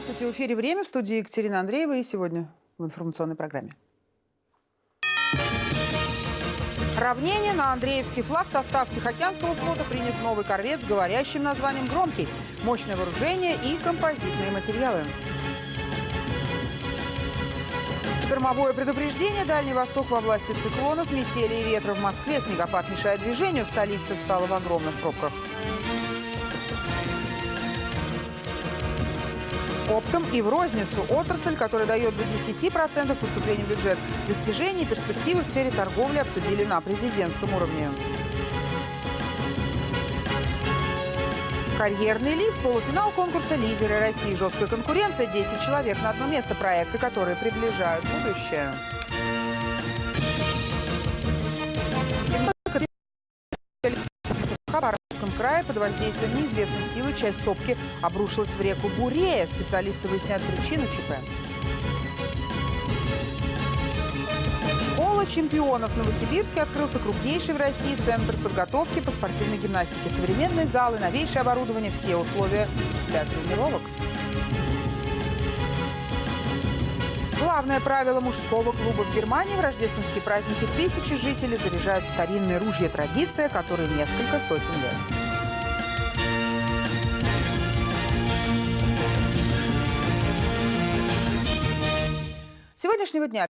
Здравствуйте, в эфире «Время» в студии Екатерина Андреева и сегодня в информационной программе. Равнение на Андреевский флаг состав Тихоокеанского флота принят новый корвет с говорящим названием «Громкий», мощное вооружение и композитные материалы. Штормовое предупреждение «Дальний Восток» во власти циклонов, метели и ветра в Москве. Снегопад мешает движению, столица встала в огромных пробках. Оптом и в розницу отрасль, которая дает до 10% поступления в бюджет. Достижения и перспективы в сфере торговли обсудили на президентском уровне. Карьерный лифт, полуфинал конкурса «Лидеры России». Жесткая конкуренция, 10 человек на одно место. Проекты, которые приближают будущее. Крае под воздействием неизвестной силы часть сопки обрушилась в реку Бурея. Специалисты выясняют причину ЧП. Школа чемпионов в Новосибирске открылся крупнейший в России центр подготовки по спортивной гимнастике. Современные залы, новейшее оборудование, все условия для тренировок. Главное правило мужского клуба в Германии в рождественские праздники тысячи жителей заряжают старинные ружья. Традиция, которой несколько сотен лет. сегодняшнего дня.